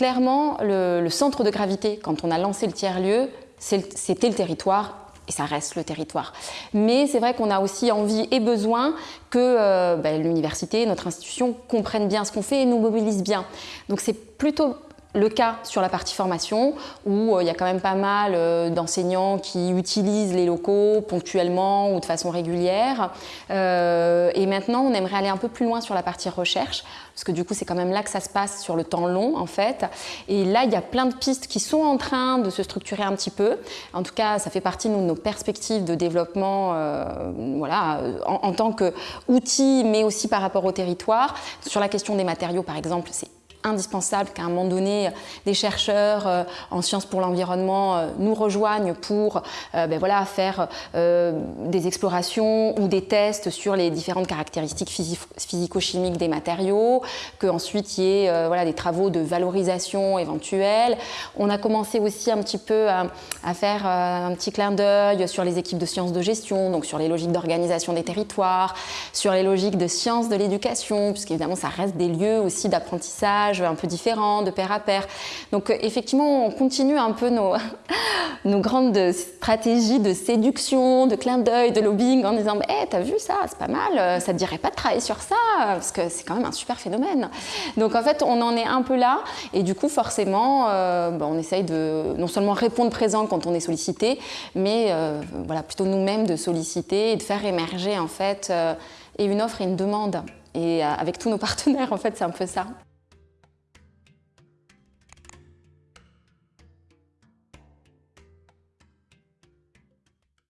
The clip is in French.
clairement, le, centre de gravité, quand on a lancé le tiers-lieu, c'était le territoire et ça reste le territoire. Mais c'est vrai qu'on a aussi envie et besoin que euh, ben, l'université, notre institution comprenne bien ce qu'on fait et nous mobilise bien. Donc c'est plutôt le cas sur la partie formation, où euh, il y a quand même pas mal euh, d'enseignants qui utilisent les locaux ponctuellement ou de façon régulière. Euh, et maintenant, on aimerait aller un peu plus loin sur la partie recherche, parce que du coup, c'est quand même là que ça se passe sur le temps long, en fait. Et là, il y a plein de pistes qui sont en train de se structurer un petit peu. En tout cas, ça fait partie de nos perspectives de développement voilà, en, en tant qu'outil, mais aussi par rapport au territoire. Sur la question des matériaux, par exemple, c'est indispensable qu'à un moment donné, des chercheurs euh, en sciences pour l'environnement euh, nous rejoignent pour euh, ben voilà, faire des explorations ou des tests sur les différentes caractéristiques physico-chimiques des matériaux, qu'ensuite il y ait voilà, des travaux de valorisation éventuelle. On a commencé aussi un petit peu à, à faire un petit clin d'œil sur les équipes de sciences de gestion, donc sur les logiques d'organisation des territoires, sur les logiques de sciences de l'éducation, puisqu'évidemment ça reste des lieux aussi d'apprentissage un peu différents, de pair à pair. Donc euh, effectivement, on continue un peu nos, nos grandes stratégies de séduction, de clin d'œil, de lobbying en disant hey, « t'as vu ça, c'est pas mal, euh, ça te dirait pas de travailler sur ça ?» parce que c'est quand même un super phénomène. Donc en fait, on en est un peu là et du coup, forcément, euh, bah, on essaye de non seulement répondre présent quand on est sollicité, mais voilà, plutôt nous-mêmes de solliciter et de faire émerger en fait et une offre et une demande. Et avec tous nos partenaires, en fait, c'est un peu ça.